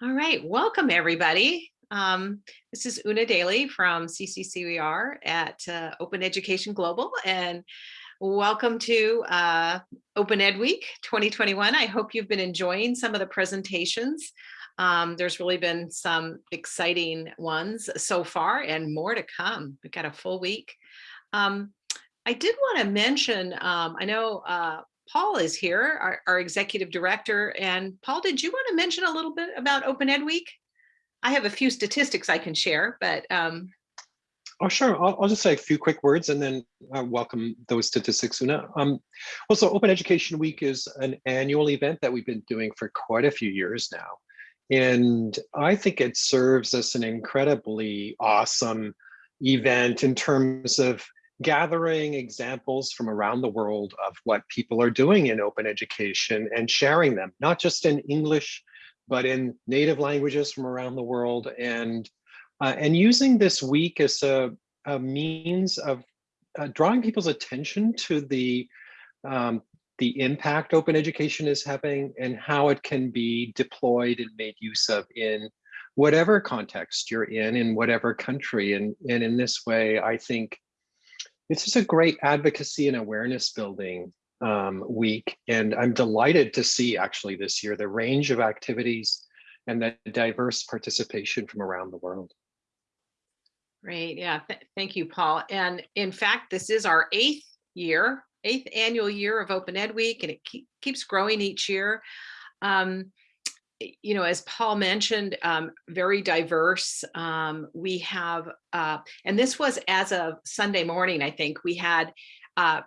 All right, welcome everybody. Um, this is Una Daly from CCCOER at uh, Open Education Global and welcome to uh, Open Ed Week 2021. I hope you've been enjoying some of the presentations. Um, there's really been some exciting ones so far and more to come. We've got a full week. Um, I did want to mention, um, I know uh, Paul is here, our, our, executive director. And Paul, did you want to mention a little bit about Open Ed Week? I have a few statistics I can share, but. Um... Oh, sure. I'll, I'll, just say a few quick words and then uh, welcome those statistics, Una. Um, well, so Open Education Week is an annual event that we've been doing for quite a few years now. And I think it serves as an incredibly awesome event in terms of gathering examples from around the world of what people are doing in open education and sharing them, not just in English, but in native languages from around the world and uh, and using this week as a, a means of uh, drawing people's attention to the um, the impact open education is having and how it can be deployed and made use of in whatever context you're in, in whatever country. And, and in this way, I think it's just a great advocacy and awareness building um, week. And I'm delighted to see actually this year the range of activities and the diverse participation from around the world. Great. Yeah. Th thank you, Paul. And in fact, this is our eighth year, eighth annual year of Open Ed Week, and it keep, keeps growing each year. Um, you know, as Paul mentioned, um, very diverse. Um, we have, uh, and this was as of Sunday morning, I think, we had uh,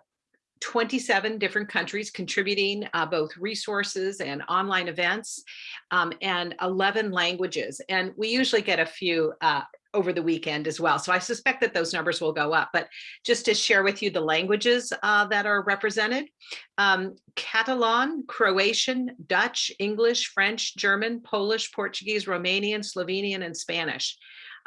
27 different countries contributing uh, both resources and online events um, and 11 languages. And we usually get a few uh, over the weekend as well. So I suspect that those numbers will go up, but just to share with you the languages uh, that are represented, um, Catalan, Croatian, Dutch, English, French, German, Polish, Portuguese, Romanian, Slovenian, and Spanish.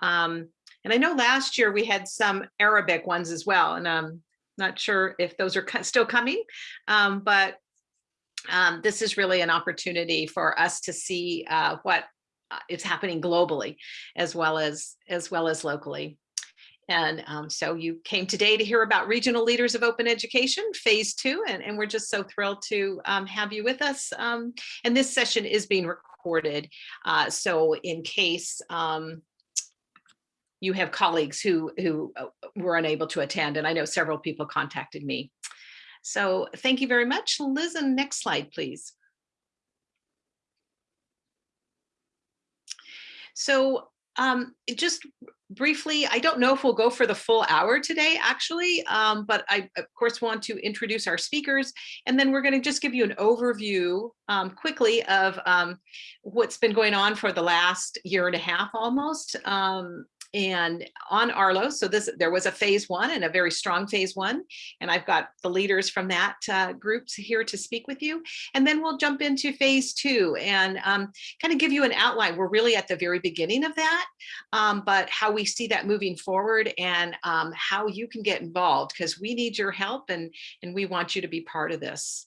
Um, and I know last year we had some Arabic ones as well, and I'm not sure if those are still coming, um, but um, this is really an opportunity for us to see uh, what uh, happening globally as well as as well as locally. And um, so you came today to hear about Regional Leaders of Open Education, phase two, and, and we're just so thrilled to um, have you with us. Um, and this session is being recorded. Uh, so in case um, you have colleagues who, who uh, were unable to attend, and I know several people contacted me. So thank you very much. Liz, and next slide, please. So um, just briefly, I don't know if we'll go for the full hour today, actually, um, but I, of course, want to introduce our speakers, and then we're going to just give you an overview um, quickly of um, what's been going on for the last year and a half almost um, and on Arlo. So this there was a phase one and a very strong phase one. And I've got the leaders from that uh, groups here to speak with you. And then we'll jump into phase two and um, kind of give you an outline. We're really at the very beginning of that, um, but how we see that moving forward and um, how you can get involved because we need your help and, and we want you to be part of this.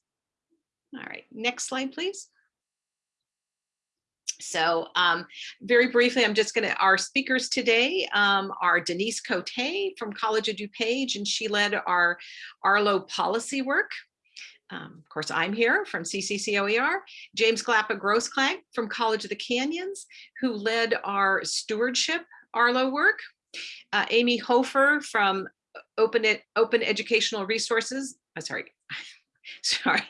All right, next slide, please. So um, very briefly, I'm just going to, our speakers today um, are Denise Cote from College of DuPage, and she led our Arlo policy work. Um, of course, I'm here from CCCOER, James Glapa-Grossklag from College of the Canyons, who led our stewardship Arlo work. Uh, Amy Hofer from Open, Open Educational Resources, I'm oh, sorry, sorry,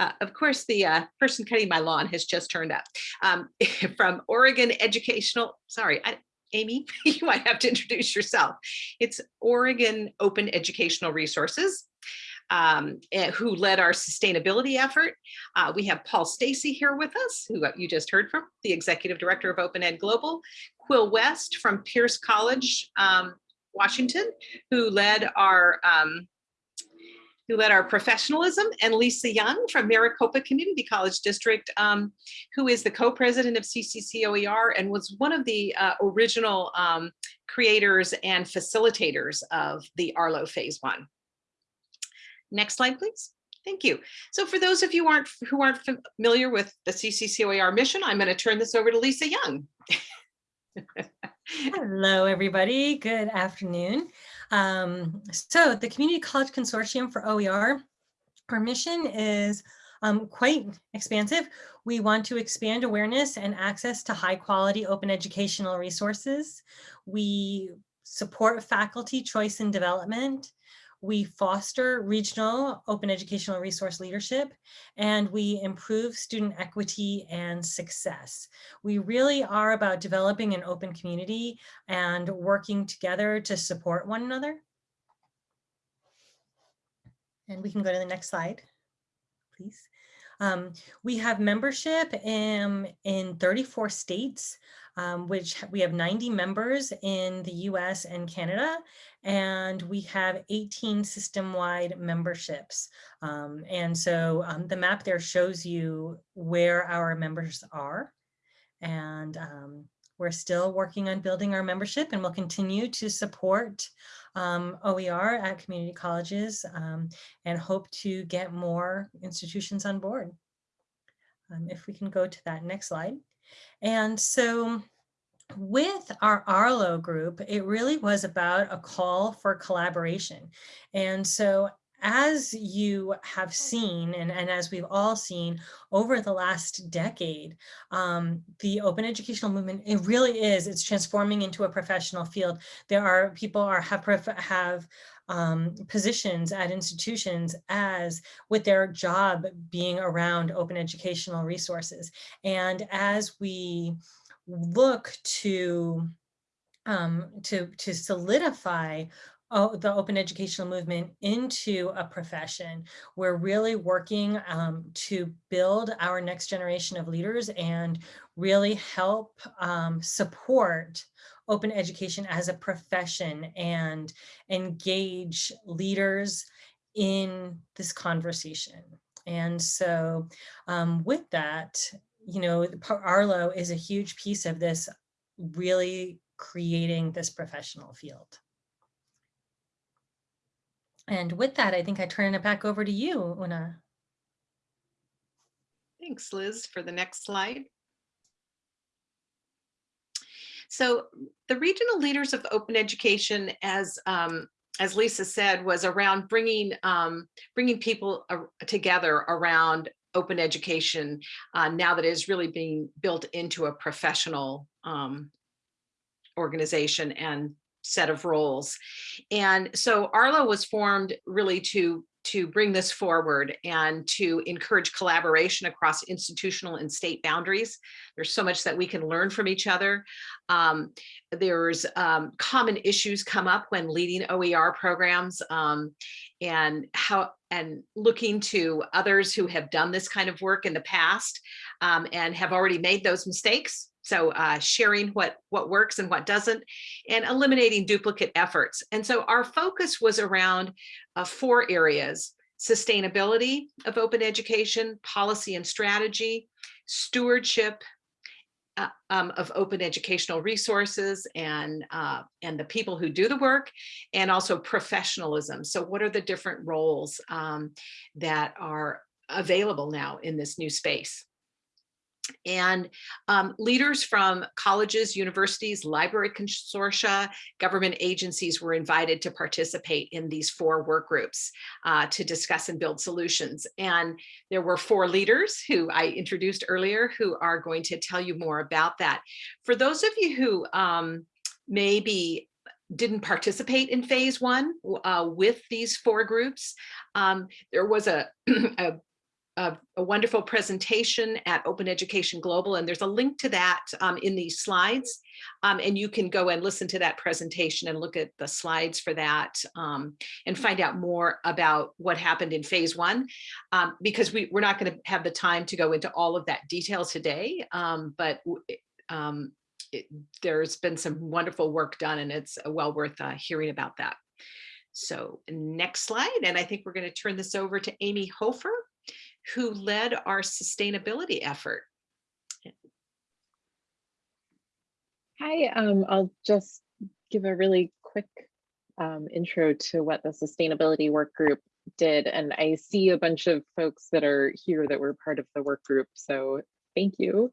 uh, of course, the uh, person cutting my lawn has just turned up. Um, from Oregon Educational, sorry, I, Amy, you might have to introduce yourself. It's Oregon Open Educational Resources. Um, eh, who led our sustainability effort. Uh, we have Paul Stacey here with us, who you just heard from, the Executive Director of Open Ed Global, Quill West from Pierce College, um, Washington, who led our um, who led our professionalism, and Lisa Young from Maricopa Community College District, um, who is the co-president of CCCOER and was one of the uh, original um, creators and facilitators of the Arlo Phase One. Next slide, please. Thank you. So for those of you aren't who aren't familiar with the CCCOER mission, I'm going to turn this over to Lisa Young. Hello, everybody. Good afternoon. Um, so the Community College Consortium for OER, our mission is um, quite expansive. We want to expand awareness and access to high quality open educational resources. We support faculty choice and development. We foster regional open educational resource leadership, and we improve student equity and success. We really are about developing an open community and working together to support one another. And we can go to the next slide, please. Um, we have membership in, in 34 states, um, which we have 90 members in the US and Canada, and we have 18 system-wide memberships. Um, and so um, the map there shows you where our members are. And um, we're still working on building our membership and we'll continue to support um, OER at community colleges um, and hope to get more institutions on board. Um, if we can go to that next slide. And so with our Arlo group, it really was about a call for collaboration. And so as you have seen, and, and as we've all seen over the last decade, um, the open educational movement, it really is, it's transforming into a professional field. There are people are have, have um, positions at institutions as with their job being around open educational resources. And as we look to um, to to solidify oh, the open educational movement into a profession. We're really working um, to build our next generation of leaders and really help um, support open education as a profession and engage leaders in this conversation. And so um, with that, you know, Arlo is a huge piece of this really creating this professional field. And with that, I think I turn it back over to you, Una. Thanks, Liz, for the next slide. So the regional leaders of open education, as um, as Lisa said, was around bringing um, bringing people uh, together around open education uh, now that it is really being built into a professional um, organization and set of roles. And so Arlo was formed really to to bring this forward and to encourage collaboration across institutional and state boundaries. There's so much that we can learn from each other. Um, there's um, common issues come up when leading OER programs um, and how and looking to others who have done this kind of work in the past um, and have already made those mistakes so uh, sharing what, what works and what doesn't, and eliminating duplicate efforts. And so our focus was around uh, four areas, sustainability of open education, policy and strategy, stewardship uh, um, of open educational resources and, uh, and the people who do the work, and also professionalism. So what are the different roles um, that are available now in this new space? And um, leaders from colleges, universities, library consortia, government agencies were invited to participate in these four work groups uh, to discuss and build solutions. And there were four leaders who I introduced earlier who are going to tell you more about that. For those of you who um, maybe didn't participate in phase one uh, with these four groups. Um, there was a, a, a, a, wonderful presentation at Open Education Global, and there's a link to that um, in these slides. Um, and you can go and listen to that presentation and look at the slides for that um, and find out more about what happened in phase one, um, because we, we're not going to have the time to go into all of that detail today, um, but um, it, there's been some wonderful work done and it's well worth uh, hearing about that. So next slide, and I think we're going to turn this over to Amy Hofer who led our sustainability effort. Hi, um, I'll just give a really quick um, intro to what the sustainability work group did. And I see a bunch of folks that are here that were part of the work group. So thank you.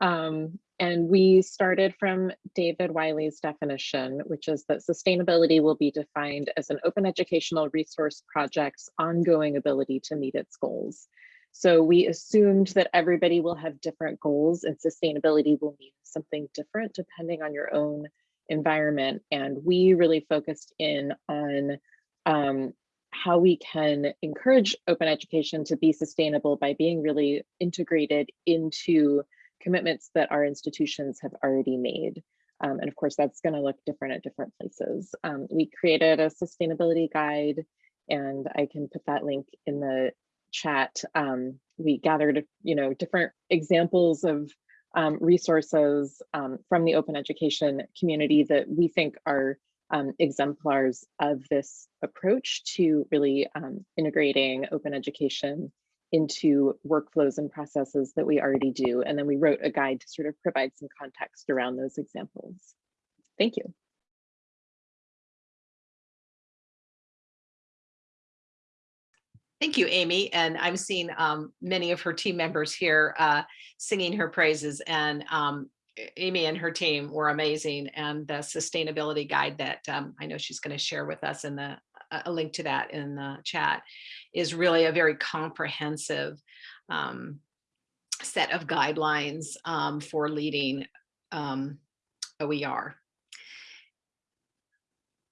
Um, and we started from David Wiley's definition, which is that sustainability will be defined as an open educational resource project's ongoing ability to meet its goals. So we assumed that everybody will have different goals and sustainability will mean something different depending on your own environment. And we really focused in on um, how we can encourage open education to be sustainable by being really integrated into commitments that our institutions have already made. Um, and of course, that's going to look different at different places. Um, we created a sustainability guide, and I can put that link in the chat. Um, we gathered, you know, different examples of um, resources um, from the open education community that we think are um, exemplars of this approach to really integrating open education into workflows and processes that we already do. And then we wrote a guide to sort of provide some context around those examples. Thank you. Thank you, Amy. And I'm seeing um, many of her team members here uh, singing her praises and um, Amy and her team were amazing. And the sustainability guide that um, I know she's going to share with us in the a link to that in the chat is really a very comprehensive um, set of guidelines um, for leading um, OER.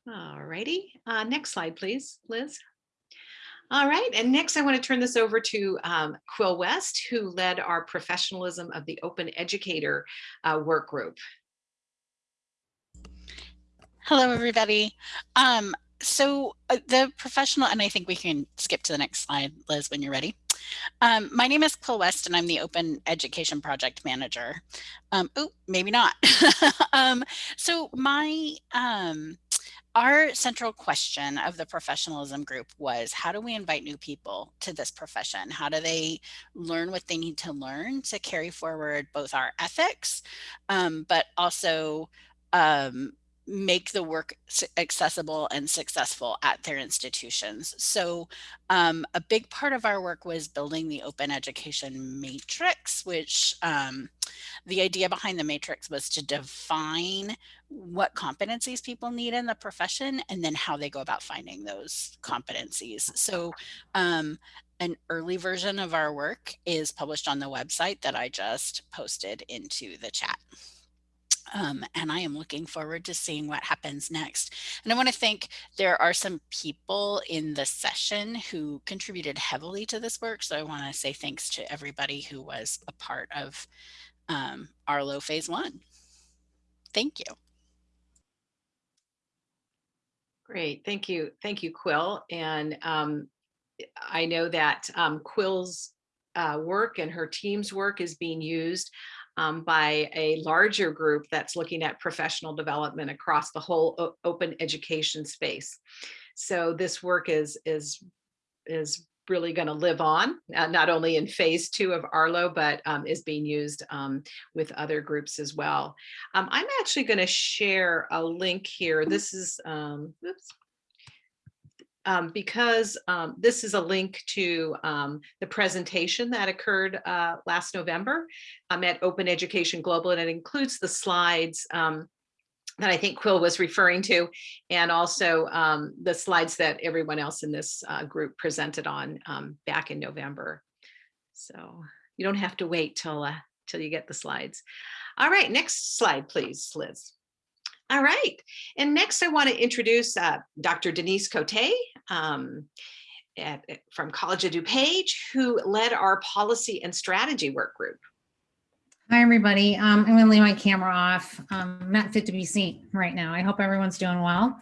All righty, uh, next slide, please, Liz. All right, and next I want to turn this over to um, Quill West, who led our professionalism of the Open Educator uh, work group. Hello, everybody. Um, so uh, the professional, and I think we can skip to the next slide, Liz, when you're ready. Um, my name is Quill West, and I'm the Open Education Project Manager. Um, oh, maybe not. um, so my um, our central question of the professionalism group was how do we invite new people to this profession? How do they learn what they need to learn to carry forward both our ethics, um, but also um, make the work accessible and successful at their institutions. So um, a big part of our work was building the open education matrix, which um, the idea behind the matrix was to define what competencies people need in the profession and then how they go about finding those competencies. So um, an early version of our work is published on the website that I just posted into the chat. Um, and I am looking forward to seeing what happens next. And I want to thank there are some people in the session who contributed heavily to this work. So I want to say thanks to everybody who was a part of um, Arlo phase one. Thank you. Great, thank you. Thank you, Quill. And um, I know that um, Quill's uh, work and her team's work is being used um, by a larger group that's looking at professional development across the whole open education space. So this work is, is, is really going to live on, uh, not only in phase two of Arlo, but um, is being used um, with other groups as well. Um, I'm actually going to share a link here. This is, um, oops, um, because um, this is a link to um, the presentation that occurred uh, last November um, at Open Education Global, and it includes the slides um, that I think Quill was referring to, and also um, the slides that everyone else in this uh, group presented on back in November. So you don't have to wait till, uh, till you get the slides. All right, next slide, please, Liz. All right, and next I want to introduce uh, Dr. Denise Cote um, at, from College of DuPage, who led our policy and strategy work group. Hi, everybody. Um, I'm going to leave my camera off. Um, not fit to be seen right now. I hope everyone's doing well.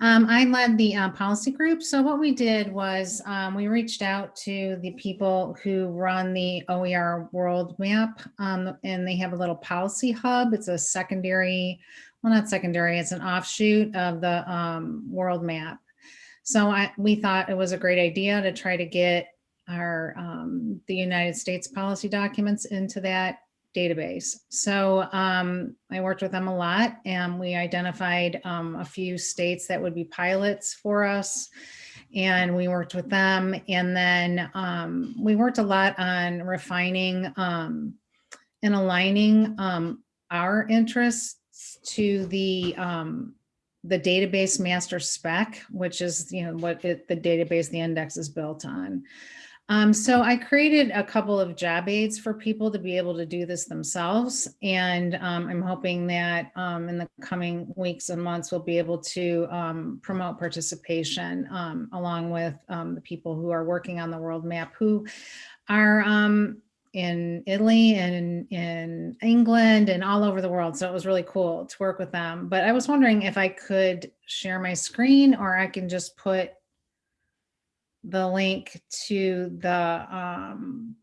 Um, I led the uh, policy group. So what we did was um, we reached out to the people who run the OER world map um, and they have a little policy hub. It's a secondary well, not secondary, it's an offshoot of the um, world map. So I, we thought it was a great idea to try to get our the United States policy documents into that database. So um, I worked with them a lot and we identified um, a few states that would be pilots for us. and we worked with them. And then um, we worked a lot on refining um, and aligning um, our interests to the um, the database master spec, which is you know what it, the database the index is built on. Um, so I created a couple of job aids for people to be able to do this themselves. And um, I'm hoping that um, in the coming weeks and months, we'll be able to um, promote participation um, along with um, the people who are working on the world map who are in Italy and in, in England and all over the world. So it was really cool to work with them. But I was wondering if I could share my screen or I can just put the link to the um,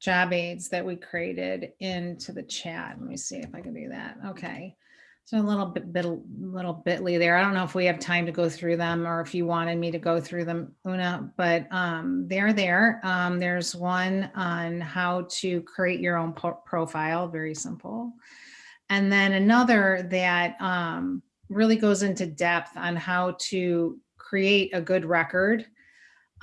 job aids that we created into the chat. Let me see if I can do that. Okay. So a little bit, bit, little bitly there. I don't know if we have time to go through them or if you wanted me to go through them, Una, but um, they're there. Um, there's one on how to create your own profile, very simple. And then another that um, really goes into depth on how to create a good record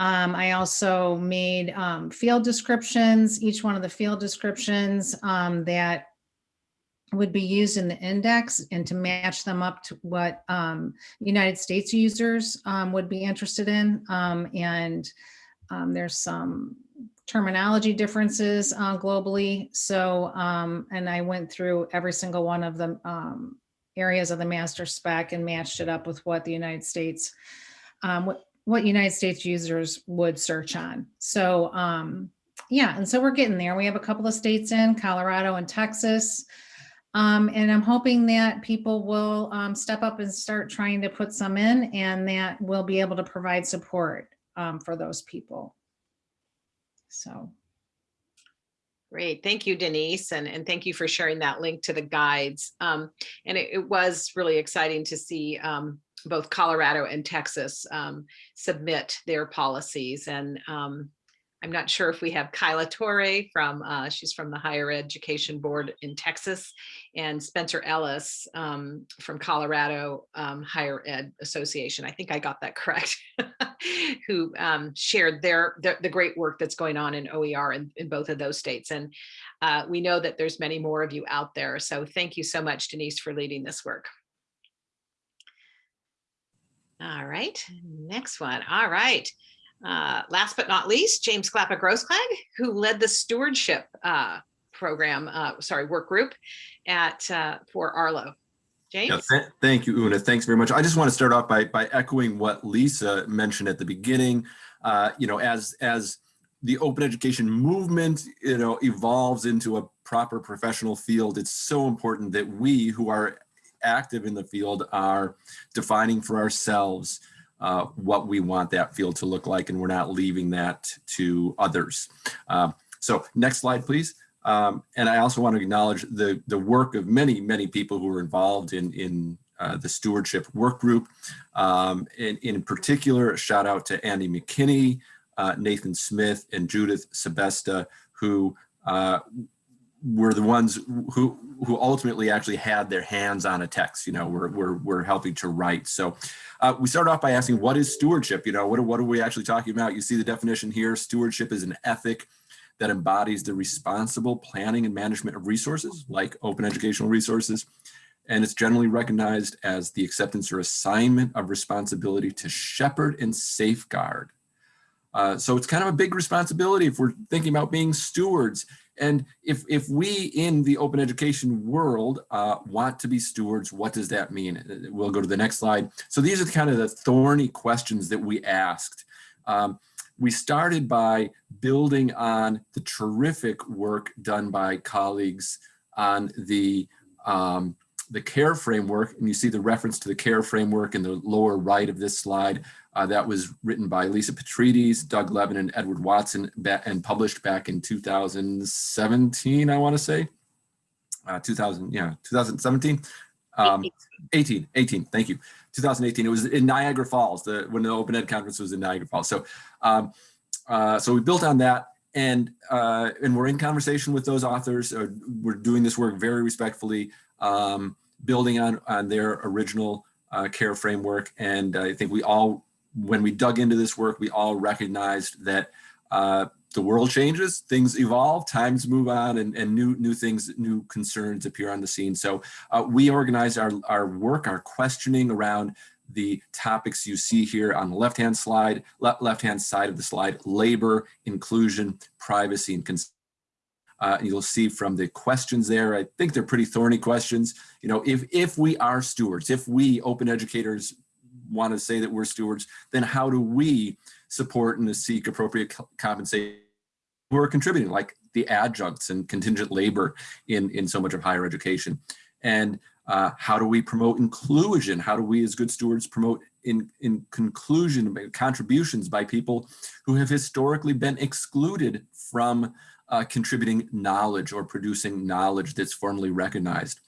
um, I also made um, field descriptions, each one of the field descriptions um, that would be used in the index and to match them up to what um, United States users um, would be interested in. Um, and there's some terminology differences uh, globally. So, and I went through every single one of the areas of the master spec and matched it up with what the United States, um, what United States users would search on. So um, yeah, and so we're getting there. We have a couple of states in Colorado and Texas. Um, and I'm hoping that people will um, step up and start trying to put some in and that we'll be able to provide support um, for those people. So Great. Thank you, Denise. And, and thank you for sharing that link to the guides. Um, and it, it was really exciting to see um, both Colorado and Texas um, submit their policies. And um, I'm not sure if we have Kyla Torre from, uh, she's from the Higher Education Board in Texas, and Spencer Ellis um, from Colorado um, Higher Ed Association. I think I got that correct, who um, shared their, the, the great work that's going on in OER in, in both of those states. And uh, we know that there's many more of you out there. So thank you so much, Denise, for leading this work. All right, next one. All right. Uh, last but not least, James Glapa-Grossklag, who led the stewardship uh, program, uh, sorry, work group at uh, for Arlo. Yeah, James? th- thank you, Una. Thanks very much. I just want to start off by by echoing what Lisa mentioned at the beginning. Uh, you know, as as the open education movement, you know, evolves into a proper professional field, it's so important that we who are active in the field are defining for ourselves uh, what we want that field to look like, and we're not leaving that to others. Um, so next slide, please. Um, and I also want to acknowledge the, the work of many, many people who are involved in, in uh, the stewardship work group. Um, in, in particular, a shout out to Andy McKinney, uh, Nathan Smith, and Judith Sebesta, who uh, were the ones who who ultimately actually had their hands on a text. You know, we're we're, we're helping to write. So uh, we start off by asking, what is stewardship? You know, what, what are we actually talking about? You see the definition here. Stewardship is an ethic that embodies the responsible planning and management of resources, like open educational resources. And it's generally recognized as the acceptance or assignment of responsibility to shepherd and safeguard. Uh, so it's kind of a big responsibility if we're thinking about being stewards. And if, if we in the open education world uh, want to be stewards, what does that mean? We'll go to the next slide. So these are kind of the thorny questions that we asked. Um, we started by building on the terrific work done by colleagues on the um, the CARE framework, and you see the reference to the CARE framework in the lower right of this slide. Uh, that was written by Lisa Petrides, Doug Levin, and Edward Watson, and published back in 2017, I want to say. Uh, 2000, yeah, 2017. Um, 18, 18, thank you. 2018, it was in Niagara Falls, the, when the Open Ed Conference was in Niagara Falls. So, um, uh, so we built on that and uh, and we're in conversation with those authors. We're doing this work very respectfully, um, building on on their original uh, care framework. And I think we all when we dug into this work, we all recognized that uh, the world changes, things evolve, times move on, and, and new new things, new concerns appear on the scene. So uh, we organized our, our work, our questioning around the topics you see here on the left-hand slide, le left-hand side of the slide, labor, inclusion, privacy, and consent. Uh, you'll see from the questions there, I think they're pretty thorny questions. You know, if, if we are stewards, if we open educators want to say that we're stewards, then how do we support and seek appropriate compensation who are contributing, like the adjuncts and contingent labor in, in so much of higher education? And uh, how do we promote inclusion? How do we as good stewards promote in, in conclusion, contributions by people who have historically been excluded from uh, contributing knowledge or producing knowledge that's formally recognized?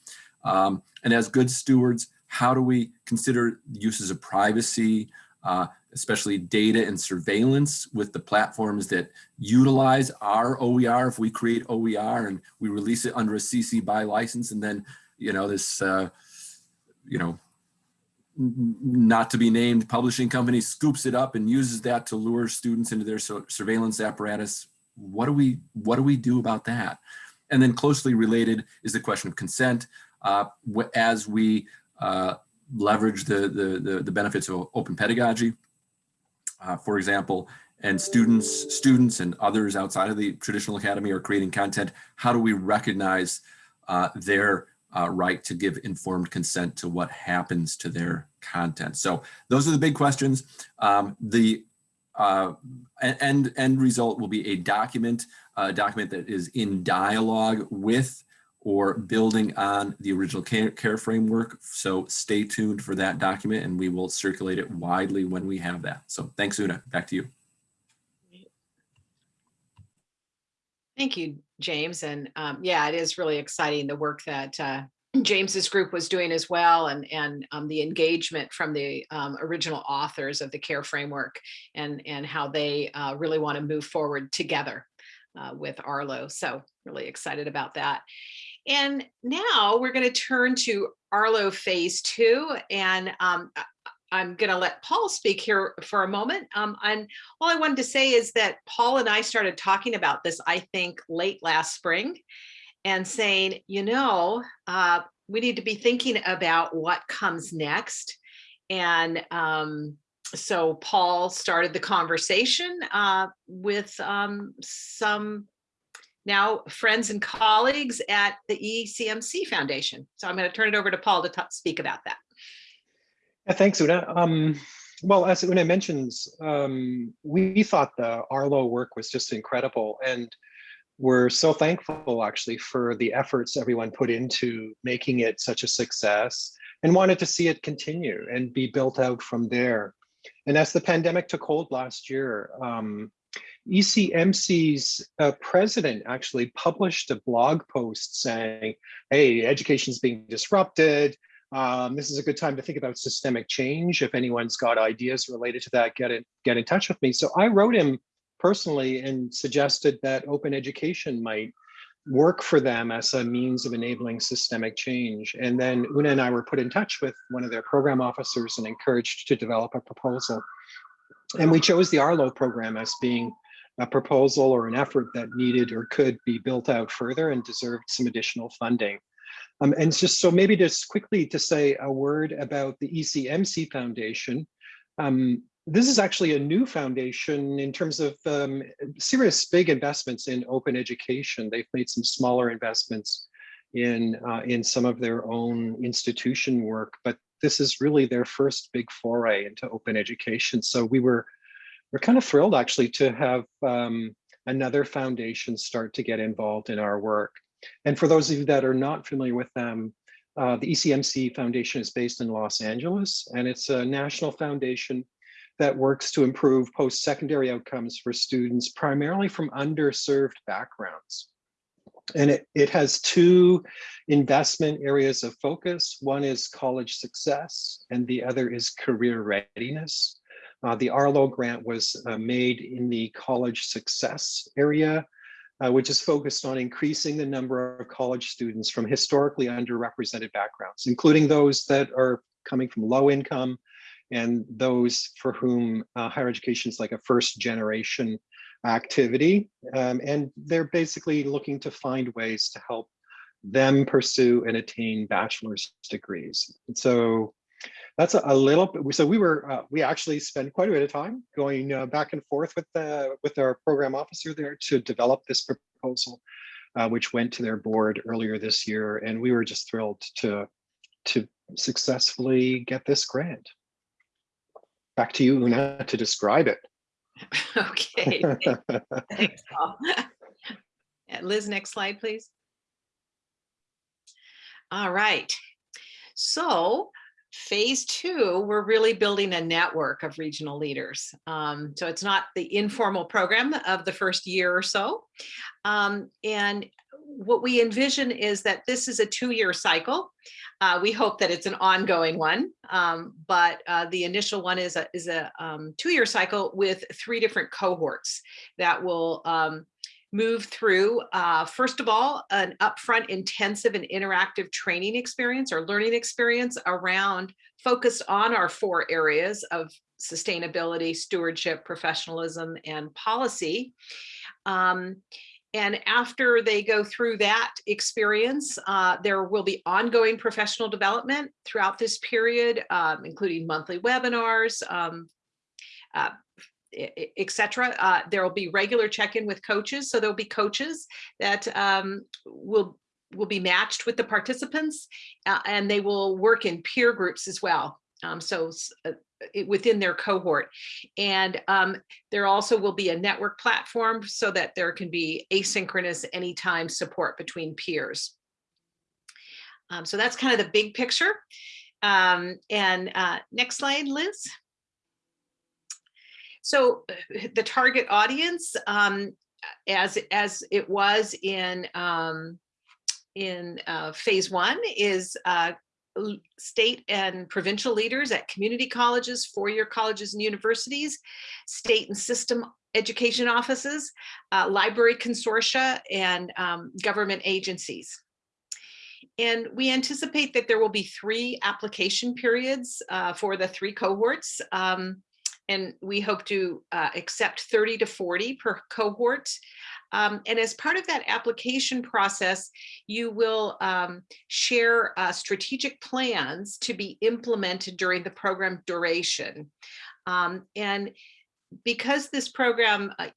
Um, and as good stewards, how do we consider uses of privacy, uh, especially data and surveillance with the platforms that utilize our OER if we create OER and we release it under a CC BY license and then you know, this, uh, you know, not to be named publishing company scoops it up and uses that to lure students into their surveillance apparatus. What do we, what do we do about that? And then closely related is the question of consent. Uh, as we uh, leverage the, the, the, benefits of open pedagogy, uh, for example, and students, students and others outside of the traditional academy are creating content, how do we recognize uh, their uh, right to give informed consent to what happens to their content. So those are the big questions. Um, the uh, end, end result will be a document, a document that is in dialogue with or building on the original care, care framework. So stay tuned for that document and we will circulate it widely when we have that. So thanks, Una. Back to you. Thank you, James. And um, yeah, it is really exciting, the work that uh, James's group was doing as well and, and um, the engagement from the um, original authors of the CARE framework and, and how they uh, really want to move forward together uh, with Arlo. So really excited about that. And now we're going to turn to Arlo phase two. And um, I'm going to let Paul speak here for a moment. Um, and all I wanted to say is that Paul and I started talking about this, I think, late last spring and saying, you know, uh, we need to be thinking about what comes next. And um, so Paul started the conversation uh, with um, some now friends and colleagues at the ECMC Foundation. So I'm going to turn it over to Paul to speak about that. Yeah, thanks, Una. Um, well, as Una mentions, um, we thought the Arlo work was just incredible. And we're so thankful actually for the efforts everyone put into making it such a success and wanted to see it continue and be built out from there. And as the pandemic took hold last year, um, ECMC's uh, president actually published a blog post saying, hey, education is being disrupted. Um, this is a good time to think about systemic change. If anyone's got ideas related to that, get in, get in touch with me. So I wrote him personally and suggested that open education might work for them as a means of enabling systemic change. And then Una and I were put in touch with one of their program officers and encouraged to develop a proposal. And we chose the Arlo program as being a proposal or an effort that needed or could be built out further and deserved some additional funding. Um, and just so maybe just quickly to say a word about the ECMC Foundation. Um, this is actually a new foundation in terms of um, serious big investments in open education. They've made some smaller investments in uh, in some of their own institution work, but this is really their first big foray into open education. So we were we're kind of thrilled actually to have um, another foundation start to get involved in our work. And for those of you that are not familiar with them, uh, the ECMC Foundation is based in Los Angeles, and it's a national foundation that works to improve post-secondary outcomes for students, primarily from underserved backgrounds. And it, it has two investment areas of focus. One is college success, and the other is career readiness. Uh, the Arlo grant was uh, made in the college success area, uh, which is focused on increasing the number of college students from historically underrepresented backgrounds, including those that are coming from low income and those for whom uh, higher education is like a first generation activity. Um, and they're basically looking to find ways to help them pursue and attain bachelor's degrees. And so that's a, a little bit, so we were, uh, we actually spent quite a bit of time going uh, back and forth with the, with our program officer there to develop this proposal, uh, which went to their board earlier this year. And we were just thrilled to, to successfully get this grant. Back to you, Una, to describe it. Okay. Thanks, Paul. Liz, next slide, please. All right. So phase two, we're really building a network of regional leaders. Um, so it's not the informal program of the first year or so. Um, and what we envision is that this is a two-year cycle. Uh, we hope that it's an ongoing one, um, but uh, the initial one is a, is a um, two-year cycle with three different cohorts that will um, move through, uh, first of all, an upfront intensive and interactive training experience or learning experience around focused on our four areas of sustainability, stewardship, professionalism, and policy. Um, and after they go through that experience, uh, there will be ongoing professional development throughout this period, um, including monthly webinars, um, uh, etc. Uh, there will be regular check-in with coaches. So there'll be coaches that um, will will be matched with the participants uh, and they will work in peer groups as well. Um, so uh, within their cohort. And um, there also will be a network platform so that there can be asynchronous anytime support between peers. Um, so that's kind of the big picture. Um, and uh, next slide, Liz. So the target audience, um, as, as it was in, um, in uh, phase one is uh, state and provincial leaders at community colleges, four-year colleges and universities, state and system education offices, uh, library consortia, and um, government agencies. And we anticipate that there will be three application periods uh, for the three cohorts. Um, and we hope to uh, accept 30 to 40 per cohort. Um, and as part of that application process, you will um, share uh, strategic plans to be implemented during the program duration. Um, and because this program uh,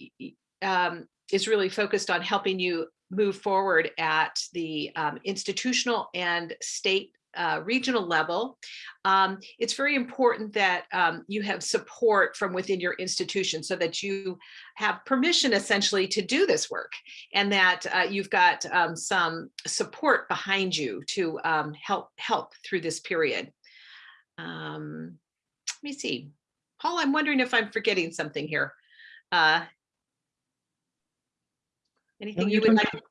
um, is really focused on helping you move forward at the um, institutional and state uh, regional level, um, it's very important that um, you have support from within your institution so that you have permission essentially to do this work and that uh, you've got um, some support behind you to um, help help through this period. Um, let me see. Paul, I'm wondering if I'm forgetting something here. Uh, anything No, you you're would like?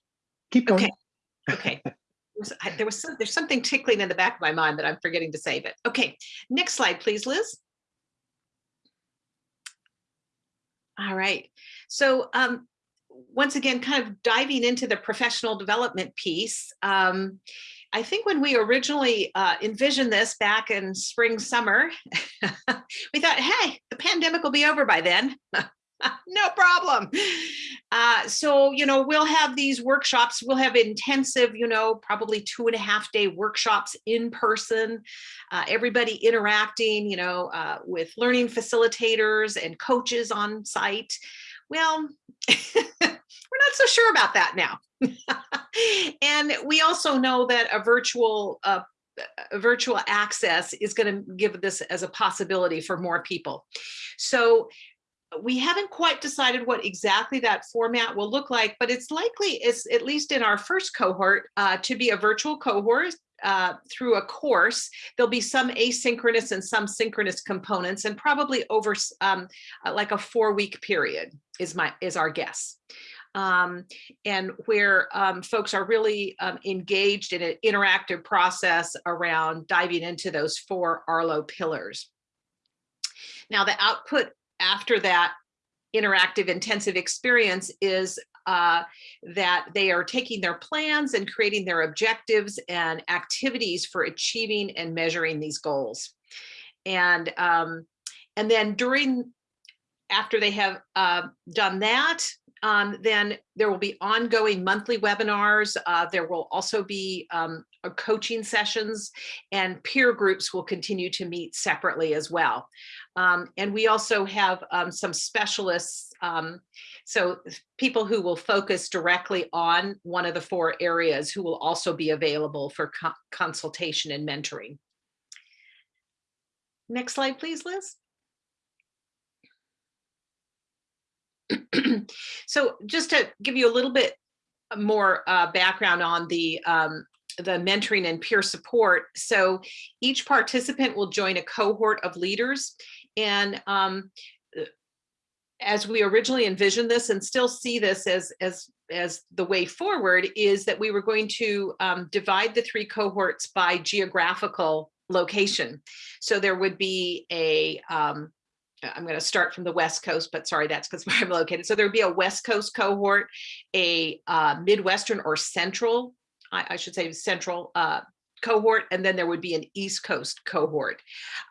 Keep going. Okay. Okay. Was- I- there was some, there's something tickling in the back of my mind that I'm forgetting to say, but okay. Next slide, please, Liz. All right. So um, once again, kind of diving into the professional development piece. Um, I think when we originally uh, envisioned this back in spring, summer, we thought, hey, the pandemic will be over by then. no problem. Uh, so, you know, we'll have these workshops, we'll have intensive, you know, probably two and a half day workshops in person, uh, everybody interacting, you know, uh, with learning facilitators and coaches on site. Well, we're not so sure about that now. and we also know that a virtual uh, a virtual access is going to give this as a possibility for more people. So we haven't quite decided what exactly that format will look like, but it's likely, it's at least in our first cohort, uh, to be a virtual cohort uh, through a course. There'll be some asynchronous and some synchronous components and probably over um, uh, like a four week period is my is our guess. Um, and where um, folks are really um, engaged in an interactive process around diving into those four Arlo pillars. Now the output after that interactive intensive experience is uh, that they are taking their plans and creating their objectives and activities for achieving and measuring these goals. and um, and then during after they have uh, done that, um, then there will be ongoing monthly webinars. Uh, there will also be um, uh, coaching sessions and peer groups will continue to meet separately as well. Um, and we also have um, some specialists, um, so people who will focus directly on one of the four areas who will also be available for co consultation and mentoring. Next slide, please, Liz. so just to give you a little bit more uh, background on the um, the mentoring and peer support. So each participant will join a cohort of leaders and um, as we originally envisioned this and still see this as as as the way forward is that we were going to um, divide the three cohorts by geographical location. So there would be a um, I'm going to start from the West Coast, but sorry, that's because where I'm located. So there would be a West Coast cohort, a uh, Midwestern or Central, I, I should say Central uh, cohort, and then there would be an East Coast cohort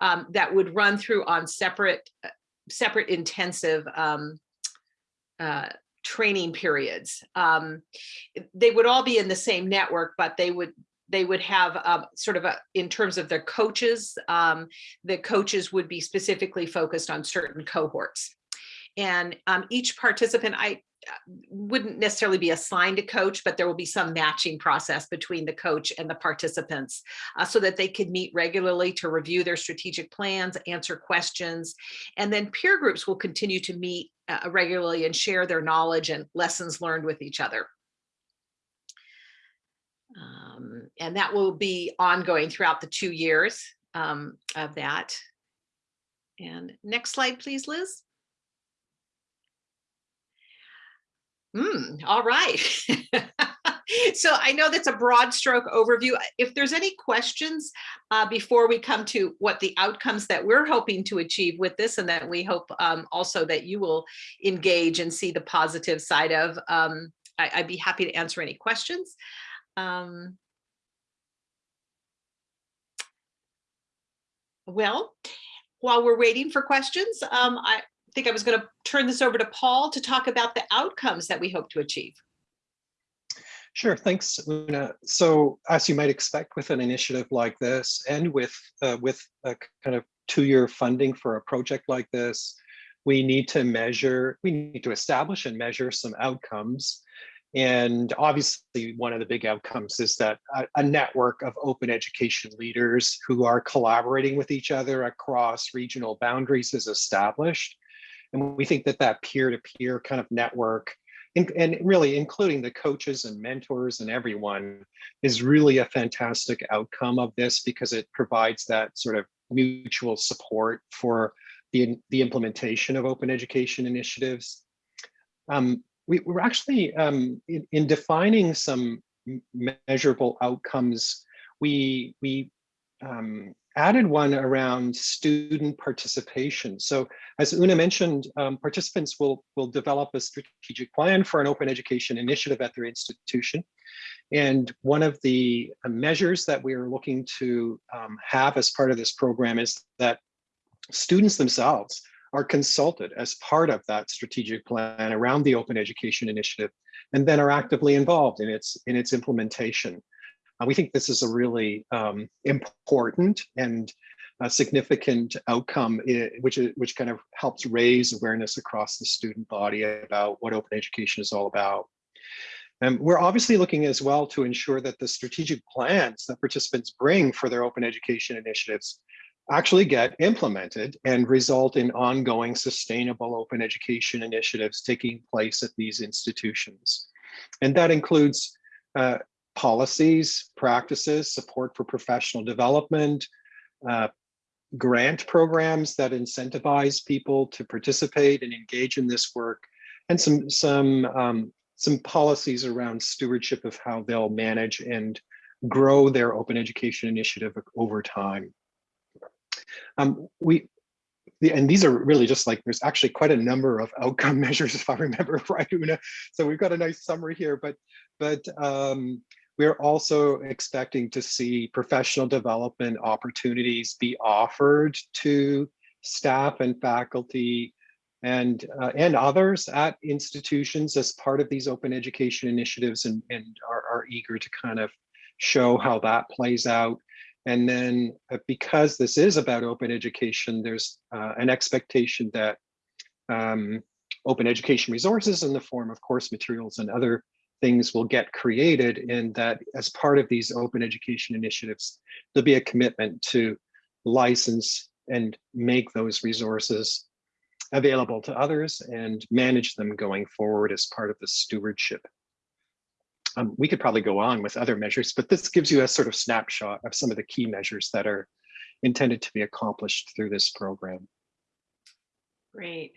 um, that would run through on separate, uh, separate intensive um, uh, training periods. Um, they would all be in the same network, but they would they would have um, sort of a, in terms of their coaches, um, the coaches would be specifically focused on certain cohorts. And um, each participant, I uh, wouldn't necessarily be assigned a coach, but there will be some matching process between the coach and the participants uh, so that they could meet regularly to review their strategic plans, answer questions, and then peer groups will continue to meet uh, regularly and share their knowledge and lessons learned with each other. Um, and that will be ongoing throughout the two years um, of that. And next slide, please, Liz. Mm, all right. so I know that's a broad stroke overview. If there's any questions uh, before we come to what the outcomes that we're hoping to achieve with this and that we hope um, also that you will engage and see the positive side of, um, I, I'd be happy to answer any questions. Um, well, while we're waiting for questions, um, I think I was going to turn this over to Paul to talk about the outcomes that we hope to achieve. Sure, thanks, Una. So as you might expect with an initiative like this and with, uh, with a kind of two-year funding for a project like this, we need to measure, we need to establish and measure some outcomes and obviously, one of the big outcomes is that a, a, network of open education leaders who are collaborating with each other across regional boundaries is established. And we think that that peer-to-peer -peer kind of network, and, and really including the coaches and mentors and everyone, is really a fantastic outcome of this because it provides that sort of mutual support for the, the implementation of open education initiatives. Um, we were actually um, in, in, defining some measurable outcomes. We we um, added one around student participation. So as Una mentioned, um, participants will will develop a strategic plan for an open education initiative at their institution. And one of the uh, measures that we are looking to um, have as part of this program is that students themselves are consulted as part of that strategic plan around the Open Education Initiative, and then are actively involved in its, in its implementation. Uh, we think this is a really um, important and a significant outcome, which, which kind of helps raise awareness across the student body about what open education is all about. And we're obviously looking as well to ensure that the strategic plans that participants bring for their open education initiatives actually get implemented and result in ongoing sustainable open education initiatives taking place at these institutions. And that includes uh, policies, practices, support for professional development, uh, grant programs that incentivize people to participate and engage in this work, and some, some, um, some policies around stewardship of how they'll manage and grow their open education initiative over time. Um, we, and these are really just like, there's actually quite a number of outcome measures, if I remember right, Una. So we've got a nice summary here, but, but um, we're also expecting to see professional development opportunities be offered to staff and faculty and uh, and others at institutions as part of these open education initiatives and, and are, are eager to kind of show how that plays out. And then uh, because this is about open education, there's uh, an expectation that um, open education resources in the form of course materials and other things will get created and that as part of these open education initiatives, there'll be a commitment to license and make those resources available to others and manage them going forward as part of the stewardship. Um, we could probably go on with other measures, but this gives you a sort of snapshot of some of the key measures that are intended to be accomplished through this program. Great.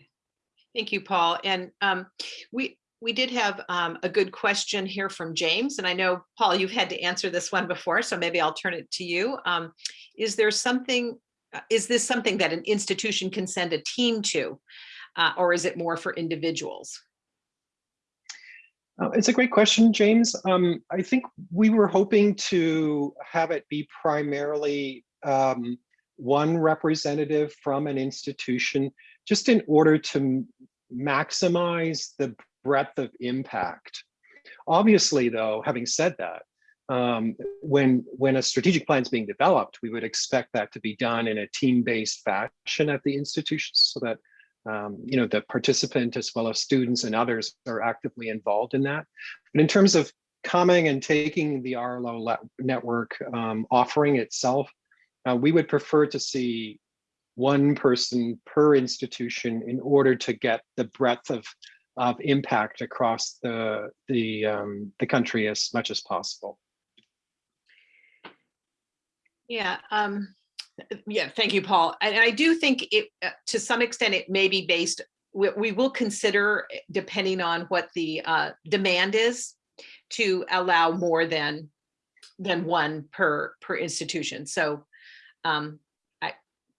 Thank you, Paul. And um, we we did have um, a good question here from James, and I know, Paul, you've had to answer this one before, so maybe I'll turn it to you. Um, is there something, uh, is this something that an institution can send a team to, uh, or is it more for individuals? Uh, it's a great question, James. Um, I think we were hoping to have it be primarily um, one representative from an institution, just in order to maximize the breadth of impact. Obviously, though, having said that, um, when when a strategic plan is being developed, we would expect that to be done in a team-based fashion at the institutions so that um, you know the participant as well as students and others are actively involved in that. But in terms of coming and taking the RLO network um, offering itself, uh, we would prefer to see one person per institution in order to get the breadth of of impact across the the um, the country as much as possible. Yeah, um, yeah, thank you, Paul. And I do think it, uh, to some extent, it may be based, we, we will consider, eh, depending on what the uh, demand is, to allow more than than one per per institution. So um, I,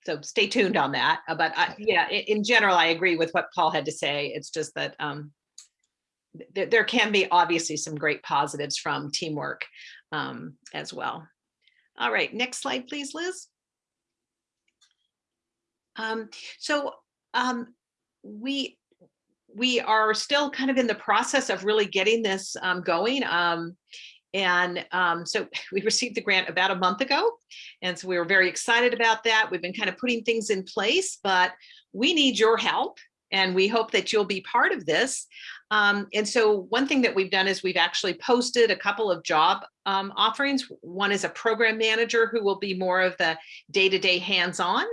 so stay tuned on that. Uh, but I, yeah, in, general, I agree with what Paul had to say. It's just that um, th there can be obviously some great positives from teamwork um, as well. All right, next slide, please, Liz. Um, so um, we we are still kind of in the process of really getting this um, going. Um, and um, so we received the grant about a month ago. And so we were very excited about that. We've been kind of putting things in place, but we need your help and we hope that you'll be part of this. Um, and so one thing that we've done is we've actually posted a couple of job offerings. One is a program manager who will be more of the day-to-day hands-on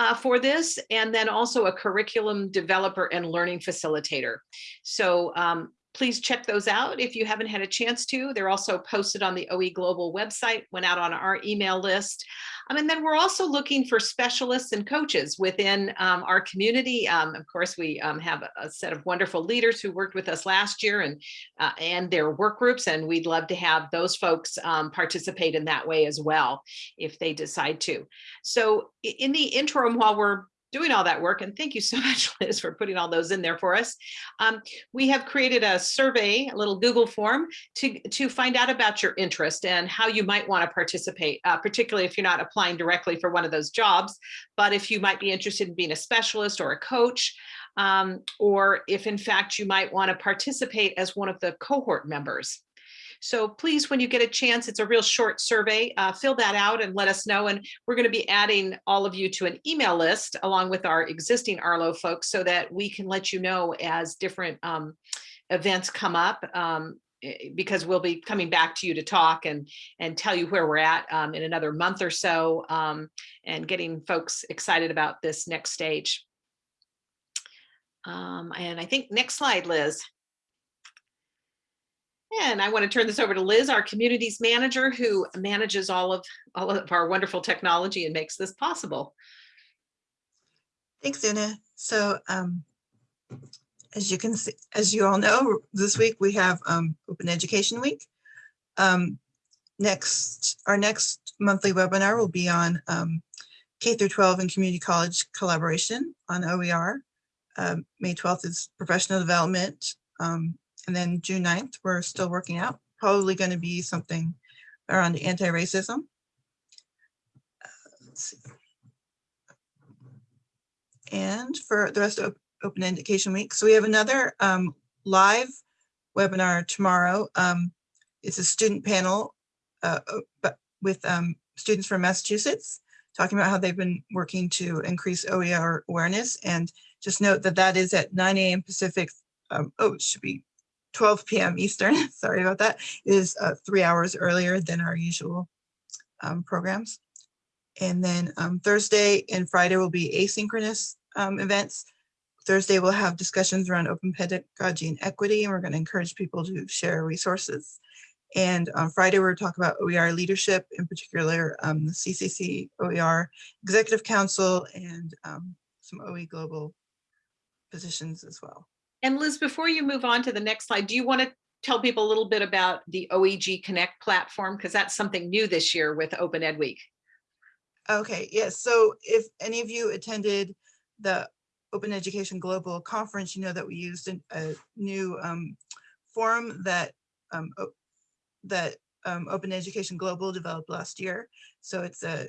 uh, for this, and then also a curriculum developer and learning facilitator. So um, please check those out if you haven't had a chance to. They're also posted on the OE Global website, went out on our email list. Um, and then we're also looking for specialists and coaches within um, our community. Um, of course, we um, have a set of wonderful leaders who worked with us last year and, uh, and their work groups, and we'd love to have those folks um, participate in that way as well, if they decide to. So in the interim, while we're doing all that work. And thank you so much, Liz, for putting all those in there for us. Um, we have created a survey, a little Google form to, to find out about your interest and how you might want to participate, uh, particularly if you're not applying directly for one of those jobs, but if you might be interested in being a specialist or a coach, um, or if in fact you might want to participate as one of the cohort members. So please, when you get a chance, it's a real short survey, uh, fill that out and let us know. And we're going to be adding all of you to an email list along with our existing Arlo folks so that we can let you know as different um, events come up. Um, because we'll be coming back to you to talk and and tell you where we're at um, in another month or so um, and getting folks excited about this next stage. Um, and I think next slide, Liz. And I want to turn this over to Liz, our communities manager, who manages all of all of our wonderful technology and makes this possible. Thanks, Una. So um, as you can see, as you all know, this week we have um, Open Education Week. Um, next, our next monthly webinar will be on um, K through 12 and community college collaboration on OER. Um, May 12th is professional development um, and then June 9th, we're still working out probably going to be something around anti-racism. Uh. And for the rest of Open Education Week, so we have another um, live webinar tomorrow. Um, it's a student panel uh, with um, students from Massachusetts talking about how they've been working to increase OER awareness. And just note that that is at 9 a.m. Pacific. Um, oh, it should be 12 p.m. Eastern. Sorry about that. Is uh, three hours earlier than our usual um, programs. And then um, Thursday and Friday will be asynchronous um, events. Thursday we'll have discussions around open pedagogy and equity, and we're going to encourage people to share resources. And on Friday, we're talking about OER leadership, in particular, um, the CCC OER Executive Council and um, some OE Global positions as well. And Liz, before you move on to the next slide, do you want to tell people a little bit about the OEG Connect platform? Because that's something new this year with Open Ed Week. Okay, yes. So if any of you attended the Open Education Global Conference, you know that we used an- a new um, forum that um, that um, Open Education Global developed last year. So it's a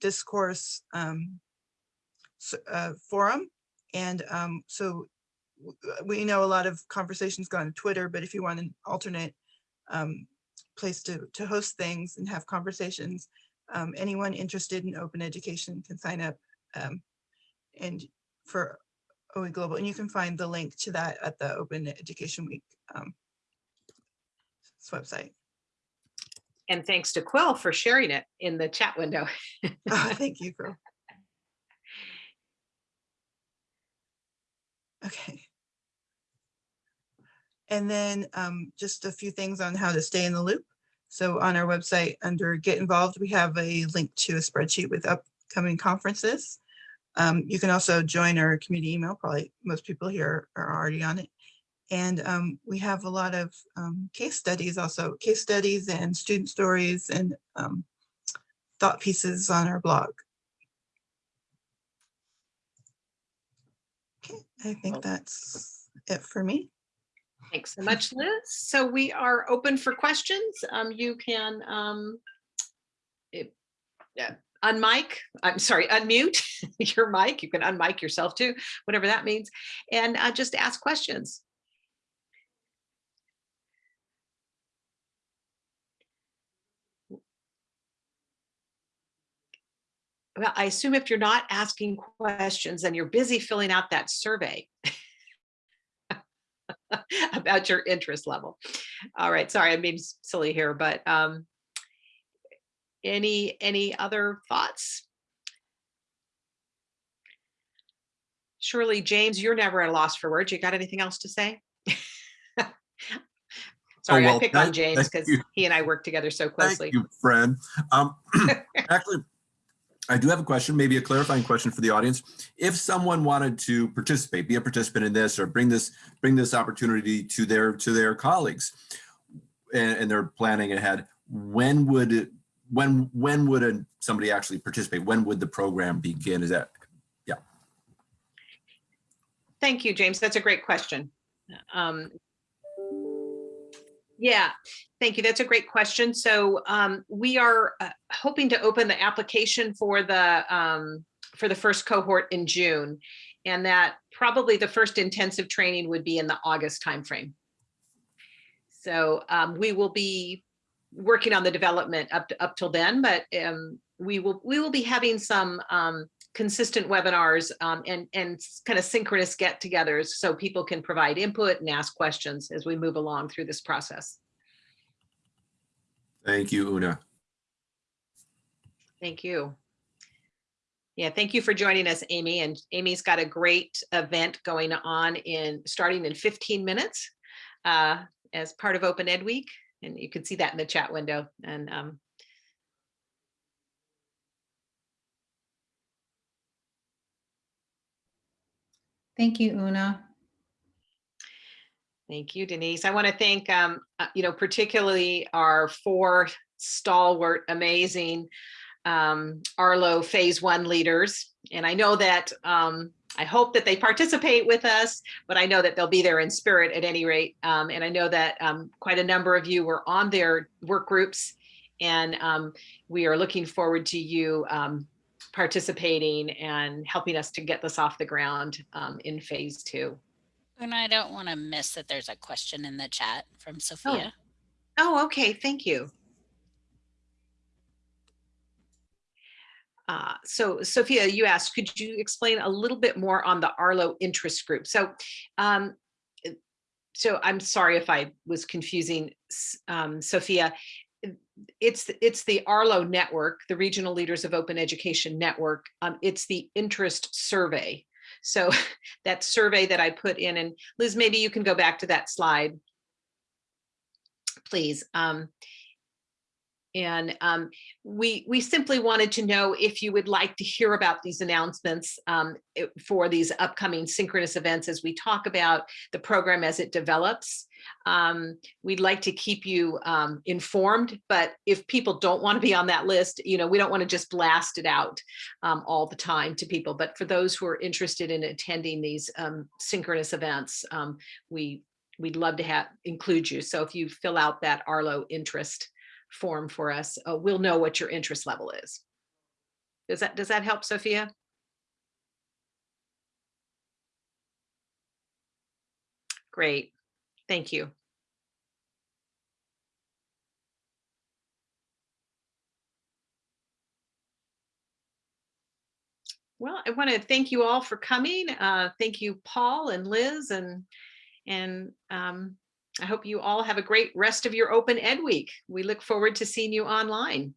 discourse um, uh, forum. And um, so we know a lot of conversations go on Twitter, but if you want an alternate um, place to, to host things and have conversations, um, anyone interested in open education can sign up um, and for OE Global, and you can find the link to that at the Open Education Week um, website. And thanks to Quill for sharing it in the chat window. Oh, thank you, Quill. Okay. And then um, just a few things on how to stay in the loop. So on our website, under Get Involved, we have a link to a spreadsheet with upcoming conferences. Um, you can also join our community email. Probably most people here are already on it. And um, we have a lot of um, case studies also, case studies and student stories and um, thought pieces on our blog. Okay, I think that's it for me. Thanks so much, Liz. So we are open for questions. Um, you can um, yeah, unmic, I'm sorry, unmute your mic. You can unmic yourself too, whatever that means, and uh, just ask questions. Well, I assume if you're not asking questions, then you're busy filling out that survey. about your interest level. All right, sorry, I'm being silly here, but um, any, any other thoughts? Surely, James, you're never at a loss for words. You got anything else to say? Sorry, I well, pick on James because he and I work together so closely. Thank you, friend. Um, actually, I do have a question, maybe a clarifying question for the audience. If someone wanted to participate, be a participant in this, or bring this bring this opportunity to their to their colleagues, and, and they're planning ahead, when would when when would a, somebody actually participate? When would the program begin? Is that yeah. Thank you, James. That's a great question. Um, Yeah, thank you. That's a great question. So um, we are uh, hoping to open the application for the um, for the first cohort in June. And that probably the first intensive training would be in the August timeframe. So um, we will be working on the development up to, up till then, but um, we will we will be having some um, consistent webinars um, and and kind of synchronous get-togethers so people can provide input and ask questions as we move along through this process. thank you, Una. Thank you. Yeah, thank you for joining us, Amy. And Amy's got a great event going on in starting in 15 minutes uh, as part of Open Ed Week. And you can see that in the chat window. And um, Thank you, Una. Thank you, Denise. I want to thank, um, uh, you know, particularly our four stalwart, amazing um, Arlo Phase One leaders. And I know that, um, I hope that they participate with us, but I know that they'll be there in spirit at any rate. Um, and I know that um, quite a number of you were on their work groups. And um, we are looking forward to you um, participating and helping us to get this off the ground um, in Phase Two. And I don't want to miss that there's a question in the chat from Sophia. Oh, okay, thank you. Uh, so Sophia, you asked, could you explain a little bit more on the Arlo interest group? So, um, so I'm sorry if I was confusing, um, Sophia. It's, it's the Arlo network, the Regional Leaders of Open Education Network. Um, it's the interest survey. So that survey that I put in, and Liz, maybe you can go back to that slide please. Um, and um, we we simply wanted to know if you would like to hear about these announcements um, for these upcoming synchronous events as we talk about the program as it develops. Um, we'd like to keep you um, informed, but if people don't want to be on that list, you know, we don't want to just blast it out um, all the time to people. But for those who are interested in attending these um, synchronous events, um, we we'd love to have include you. So if you fill out that Arlo interest form for us, uh, we'll know what your interest level is. Does that, does that help, Sophia? Great, thank you. Well, I want to thank you all for coming. Uh, thank you, Paul and Liz and and um, I hope you all have a great rest of your Open Ed Week. We look forward to seeing you online.